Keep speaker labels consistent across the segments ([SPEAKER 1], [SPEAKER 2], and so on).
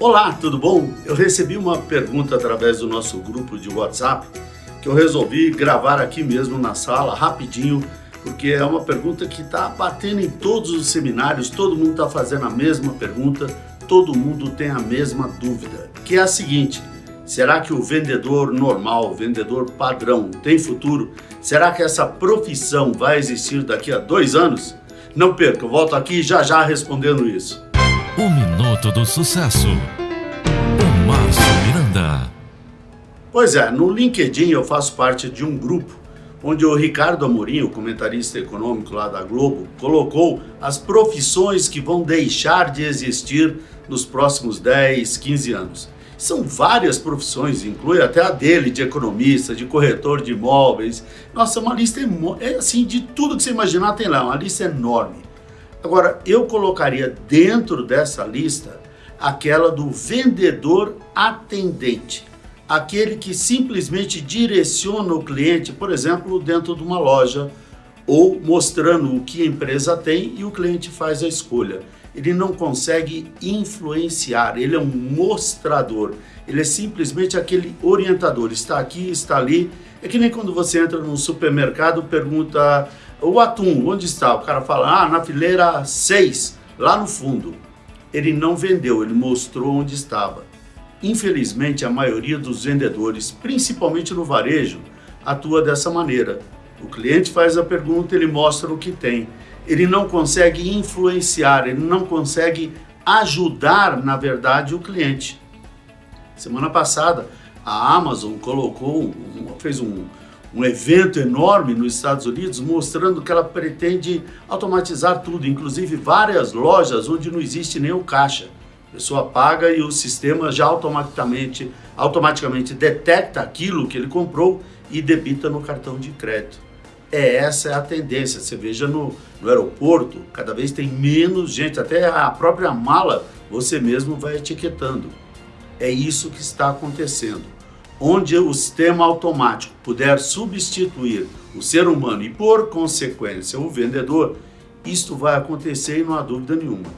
[SPEAKER 1] Olá, tudo bom? Eu recebi uma pergunta através do nosso grupo de WhatsApp que eu resolvi gravar aqui mesmo na sala, rapidinho, porque é uma pergunta que está batendo em todos os seminários, todo mundo está fazendo a mesma pergunta, todo mundo tem a mesma dúvida, que é a seguinte, será que o vendedor normal, vendedor padrão tem futuro? Será que essa profissão vai existir daqui a dois anos? Não perca, eu volto aqui já já respondendo isso.
[SPEAKER 2] O Minuto do Sucesso, com Márcio Miranda.
[SPEAKER 1] Pois é, no LinkedIn eu faço parte de um grupo onde o Ricardo Amorim, o comentarista econômico lá da Globo, colocou as profissões que vão deixar de existir nos próximos 10, 15 anos. São várias profissões, inclui até a dele de economista, de corretor de imóveis. Nossa, uma lista é assim de tudo que você imaginar tem lá, uma lista enorme. Agora, eu colocaria dentro dessa lista aquela do vendedor atendente. Aquele que simplesmente direciona o cliente, por exemplo, dentro de uma loja, ou mostrando o que a empresa tem e o cliente faz a escolha. Ele não consegue influenciar, ele é um mostrador, ele é simplesmente aquele orientador, está aqui, está ali. É que nem quando você entra num supermercado, pergunta o atum, onde está? O cara fala, ah, na fileira 6, lá no fundo. Ele não vendeu, ele mostrou onde estava. Infelizmente, a maioria dos vendedores, principalmente no varejo, atua dessa maneira. O cliente faz a pergunta, ele mostra o que tem. Ele não consegue influenciar, ele não consegue ajudar, na verdade, o cliente. Semana passada, a Amazon colocou, fez um, um evento enorme nos Estados Unidos mostrando que ela pretende automatizar tudo, inclusive várias lojas onde não existe nem o caixa. A pessoa paga e o sistema já automaticamente, automaticamente detecta aquilo que ele comprou e debita no cartão de crédito. É essa é a tendência. Você veja no, no aeroporto, cada vez tem menos gente, até a própria mala você mesmo vai etiquetando. É isso que está acontecendo onde o sistema automático puder substituir o ser humano e, por consequência, o vendedor, isto vai acontecer e não há dúvida nenhuma.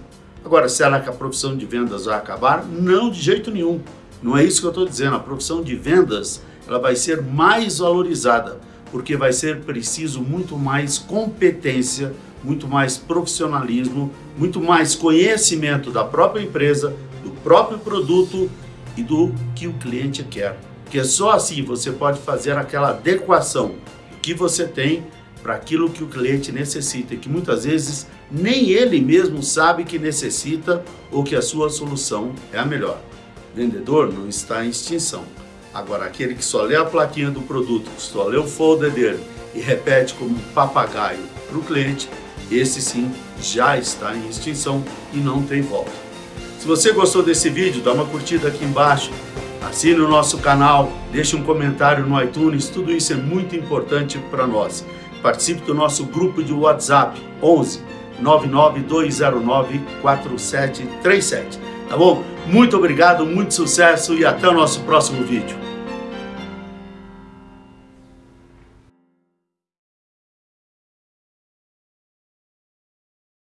[SPEAKER 1] Agora, será que a profissão de vendas vai acabar? Não, de jeito nenhum. Não é isso que eu estou dizendo. A profissão de vendas ela vai ser mais valorizada, porque vai ser preciso muito mais competência, muito mais profissionalismo, muito mais conhecimento da própria empresa, do próprio produto e do que o cliente quer. Porque só assim você pode fazer aquela adequação que você tem para aquilo que o cliente necessita e que muitas vezes nem ele mesmo sabe que necessita ou que a sua solução é a melhor. Vendedor não está em extinção. Agora, aquele que só lê a plaquinha do produto, só lê o folder dele e repete como um papagaio para o cliente, esse sim já está em extinção e não tem volta. Se você gostou desse vídeo, dá uma curtida aqui embaixo, Assine o nosso canal, deixe um comentário no iTunes, tudo isso é muito importante para nós. Participe do nosso grupo de WhatsApp 11 99209 4737. Tá bom? Muito obrigado, muito sucesso e até o nosso próximo vídeo.